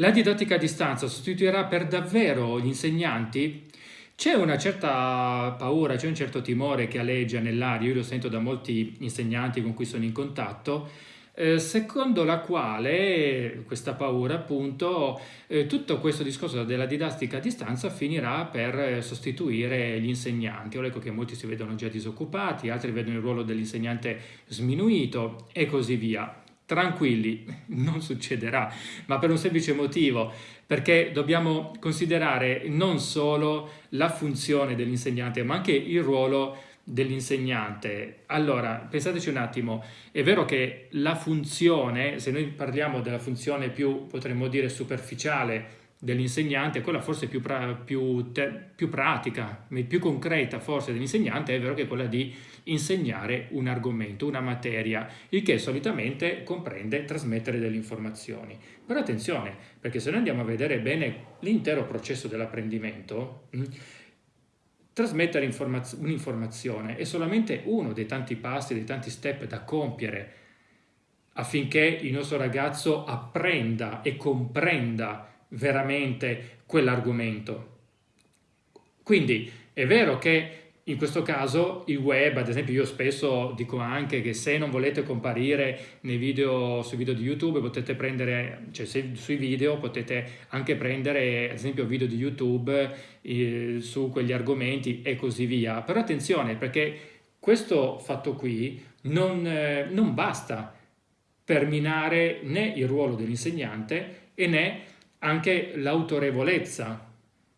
La didattica a distanza sostituirà per davvero gli insegnanti? C'è una certa paura, c'è un certo timore che aleggia nell'aria, io lo sento da molti insegnanti con cui sono in contatto, eh, secondo la quale questa paura appunto eh, tutto questo discorso della didattica a distanza finirà per sostituire gli insegnanti. Ora ecco che molti si vedono già disoccupati, altri vedono il ruolo dell'insegnante sminuito e così via. Tranquilli, non succederà, ma per un semplice motivo, perché dobbiamo considerare non solo la funzione dell'insegnante, ma anche il ruolo dell'insegnante. Allora, pensateci un attimo, è vero che la funzione, se noi parliamo della funzione più, potremmo dire, superficiale dell'insegnante, quella forse più, pra più, più pratica, più concreta forse dell'insegnante, è vero che è quella di insegnare un argomento, una materia, il che solitamente comprende trasmettere delle informazioni. Però attenzione, perché se noi andiamo a vedere bene l'intero processo dell'apprendimento, mm, trasmettere un'informazione è solamente uno dei tanti passi, dei tanti step da compiere affinché il nostro ragazzo apprenda e comprenda veramente quell'argomento. Quindi è vero che in questo caso il web, ad esempio io spesso dico anche che se non volete comparire nei video, sui video di YouTube potete prendere, cioè se, sui video potete anche prendere ad esempio video di YouTube eh, su quegli argomenti e così via. Però attenzione perché questo fatto qui non, eh, non basta per minare né il ruolo dell'insegnante né anche l'autorevolezza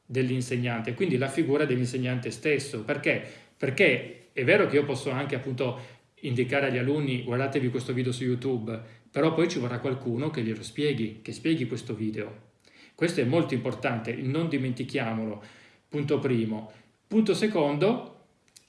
dell'insegnante, quindi la figura dell'insegnante stesso. Perché? Perché è vero che io posso anche appunto indicare agli alunni guardatevi questo video su YouTube, però poi ci vorrà qualcuno che glielo spieghi, che spieghi questo video. Questo è molto importante, non dimentichiamolo, punto primo. Punto secondo,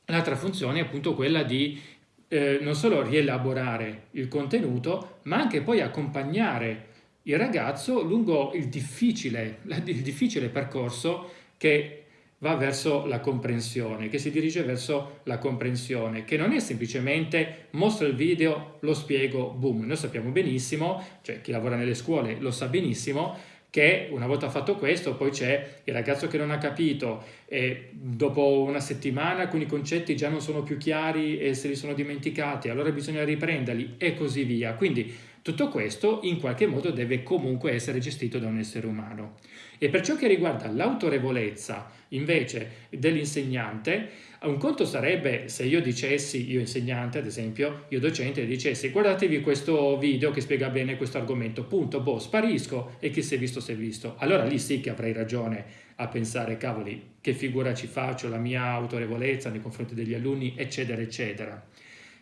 l'altra funzione è appunto quella di eh, non solo rielaborare il contenuto, ma anche poi accompagnare il ragazzo lungo il difficile, il difficile percorso che va verso la comprensione, che si dirige verso la comprensione, che non è semplicemente mostro il video, lo spiego, boom. Noi sappiamo benissimo, cioè chi lavora nelle scuole lo sa benissimo, che una volta fatto questo poi c'è il ragazzo che non ha capito e dopo una settimana alcuni concetti già non sono più chiari e se li sono dimenticati, allora bisogna riprenderli e così via. Quindi tutto questo in qualche modo deve comunque essere gestito da un essere umano. E per ciò che riguarda l'autorevolezza invece dell'insegnante, un conto sarebbe se io dicessi, io insegnante ad esempio, io docente, dicessi guardatevi questo video che spiega bene questo argomento, punto, boh, sparisco e chi si è visto si è visto. Allora lì sì che avrei ragione a pensare, cavoli, che figura ci faccio, la mia autorevolezza nei confronti degli alunni, eccetera, eccetera.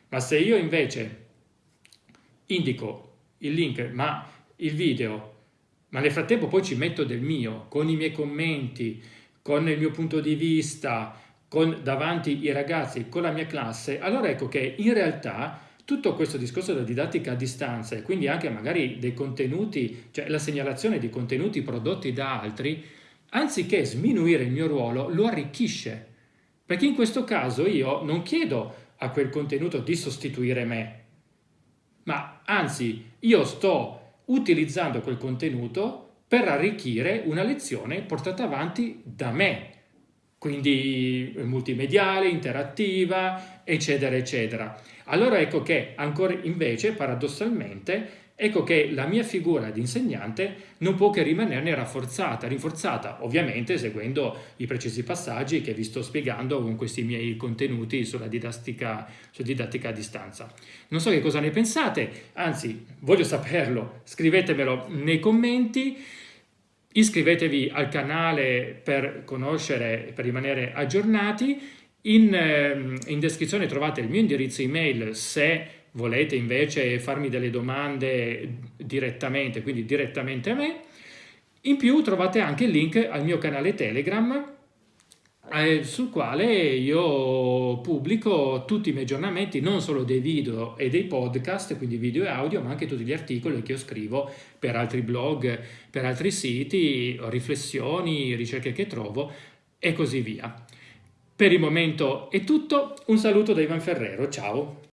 Ma se io invece indico il link, ma il video ma nel frattempo poi ci metto del mio, con i miei commenti, con il mio punto di vista, con davanti i ragazzi, con la mia classe, allora ecco che in realtà tutto questo discorso della didattica a distanza e quindi anche magari dei contenuti, cioè la segnalazione di contenuti prodotti da altri, anziché sminuire il mio ruolo, lo arricchisce. Perché in questo caso io non chiedo a quel contenuto di sostituire me, ma anzi io sto utilizzando quel contenuto per arricchire una lezione portata avanti da me, quindi multimediale, interattiva, eccetera, eccetera. Allora ecco che ancora invece, paradossalmente, ecco che la mia figura di insegnante non può che rimanerne rafforzata, rinforzata ovviamente seguendo i precisi passaggi che vi sto spiegando con questi miei contenuti sulla didattica, sulla didattica a distanza. Non so che cosa ne pensate, anzi voglio saperlo, scrivetemelo nei commenti, iscrivetevi al canale per conoscere, per rimanere aggiornati, in, ehm, in descrizione trovate il mio indirizzo email se volete invece farmi delle domande direttamente, quindi direttamente a me, in più trovate anche il link al mio canale Telegram eh, sul quale io pubblico tutti i miei aggiornamenti, non solo dei video e dei podcast, quindi video e audio, ma anche tutti gli articoli che io scrivo per altri blog, per altri siti, riflessioni, ricerche che trovo e così via. Per il momento è tutto, un saluto da Ivan Ferrero, ciao!